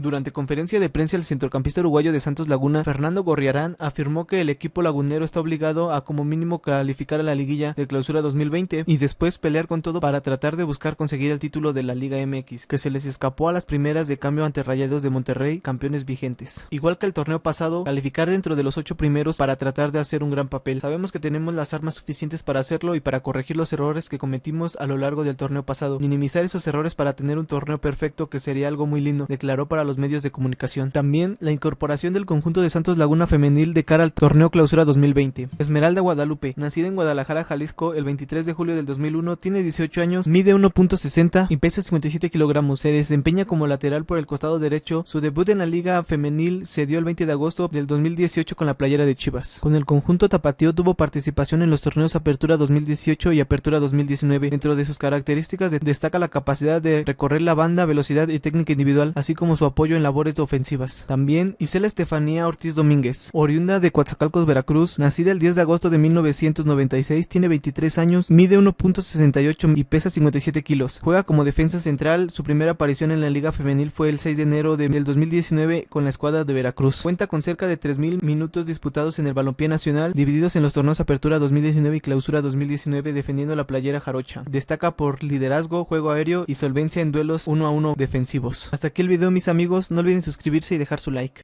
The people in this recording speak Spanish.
Durante conferencia de prensa, el centrocampista uruguayo de Santos Laguna, Fernando Gorriarán, afirmó que el equipo lagunero está obligado a como mínimo calificar a la liguilla de clausura 2020 y después pelear con todo para tratar de buscar conseguir el título de la Liga MX, que se les escapó a las primeras de cambio ante Rayados de Monterrey, campeones vigentes. Igual que el torneo pasado, calificar dentro de los ocho primeros para tratar de hacer un gran papel. Sabemos que tenemos las armas suficientes para hacerlo y para corregir los errores que cometimos a lo largo del torneo pasado. Minimizar esos errores para tener un torneo perfecto que sería algo muy lindo, declaró para los medios de comunicación. También la incorporación del conjunto de Santos Laguna Femenil de cara al torneo clausura 2020. Esmeralda Guadalupe, nacida en Guadalajara, Jalisco, el 23 de julio del 2001, tiene 18 años, mide 1.60 y pesa 57 kilogramos. Se desempeña como lateral por el costado derecho. Su debut en la liga femenil se dio el 20 de agosto del 2018 con la playera de Chivas. Con el conjunto tapatío tuvo participación en los torneos Apertura 2018 y Apertura 2019. Dentro de sus características destaca la capacidad de recorrer la banda, velocidad y técnica individual, así como su apoyo en labores ofensivas. También Isela Estefanía Ortiz Domínguez, oriunda de Coatzacalcos, Veracruz, nacida el 10 de agosto de 1996, tiene 23 años, mide 1.68 y pesa 57 kilos. Juega como defensa central, su primera aparición en la liga femenil fue el 6 de enero del 2019 con la escuadra de Veracruz. Cuenta con cerca de 3.000 minutos disputados en el balompié nacional, divididos en los torneos Apertura 2019 y Clausura 2019 defendiendo la playera jarocha. Destaca por liderazgo, juego aéreo y solvencia en duelos uno a uno defensivos. Hasta aquí el video mis no olviden suscribirse y dejar su like.